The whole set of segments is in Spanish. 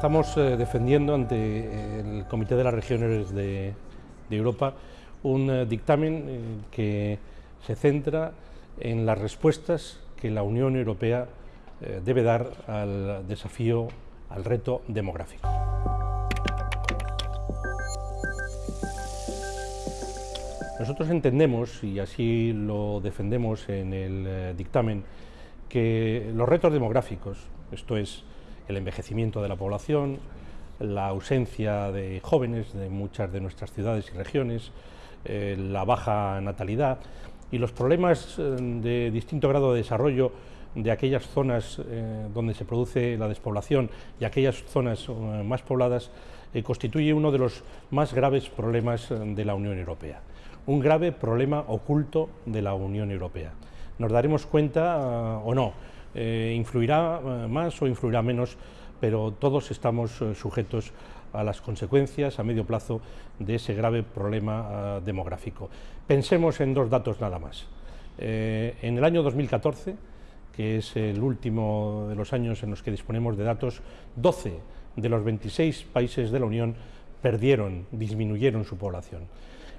Estamos eh, defendiendo ante el Comité de las Regiones de, Europa un eh, dictamen eh, que se centra en las respuestas que la Unión Europea debe dar al desafío, al reto demográfico. Nosotros entendemos, y así lo defendemos en el dictamen, que los retos demográficos, esto es, el envejecimiento de la población, la ausencia de jóvenes de muchas de nuestras ciudades y regiones, eh, la baja natalidad y los problemas eh, de distinto grado de desarrollo de aquellas zonas eh, donde se produce la despoblación y aquellas zonas más pobladas constituye uno de los más graves problemas de la Unión Europea, un grave problema oculto de la Unión Europea. Nos daremos cuenta o no, eh, influirá eh, más o influirá menos, pero todos estamos eh, sujetos a las consecuencias a medio plazo de ese grave problema demográfico. Pensemos en dos datos nada más. en el año 2014, que es el último de los años en los que disponemos de datos, 12 de los 26 países de la Unión perdieron, disminuyeron su población.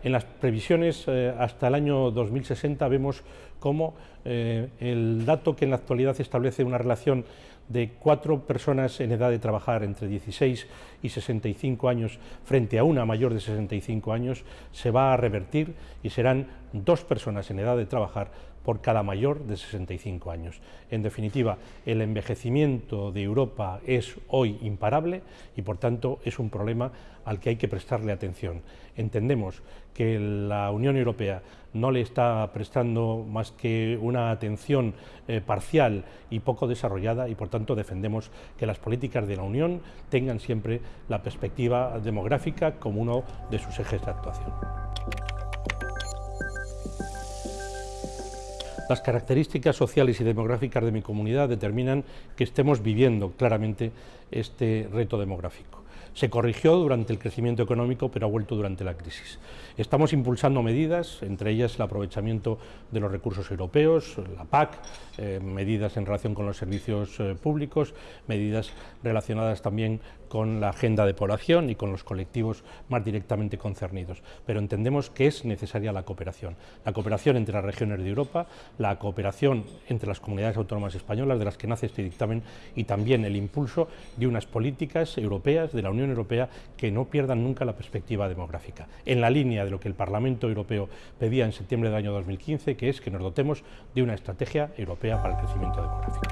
En las previsiones eh, hasta el año 2060 vemos cómo eh, el dato que en la actualidad establece una relación de cuatro personas en edad de trabajar entre 16 y 65 años frente a una mayor de 65 años se va a revertir y serán dos personas en edad de trabajar por cada mayor de 65 años. En definitiva, el envejecimiento de Europa es hoy imparable y por tanto es un problema al que hay que prestarle atención. Entendemos que la Unión Europea no le está prestando más que una atención eh, parcial y poco desarrollada y por tanto defendemos que las políticas de la Unión tengan siempre la perspectiva demográfica como uno de sus ejes de actuación. Las características sociales y demográficas de mi comunidad determinan que estemos viviendo claramente este reto demográfico. Se corrigió durante el crecimiento económico, pero ha vuelto durante la crisis. Estamos impulsando medidas, entre ellas el aprovechamiento de los recursos europeos, la PAC, eh, medidas en relación con los servicios eh, públicos, medidas relacionadas también con la agenda de población y con los colectivos más directamente concernidos. Pero entendemos que es necesaria la cooperación. La cooperación entre las regiones de Europa, la cooperación entre las comunidades autónomas españolas, de las que nace este dictamen, y también el impulso de unas políticas europeas de la Unión Europea que no pierdan nunca la perspectiva demográfica, en la línea de lo que el Parlamento Europeo pedía en septiembre del año 2015, que es que nos dotemos de una estrategia europea para el crecimiento demográfico.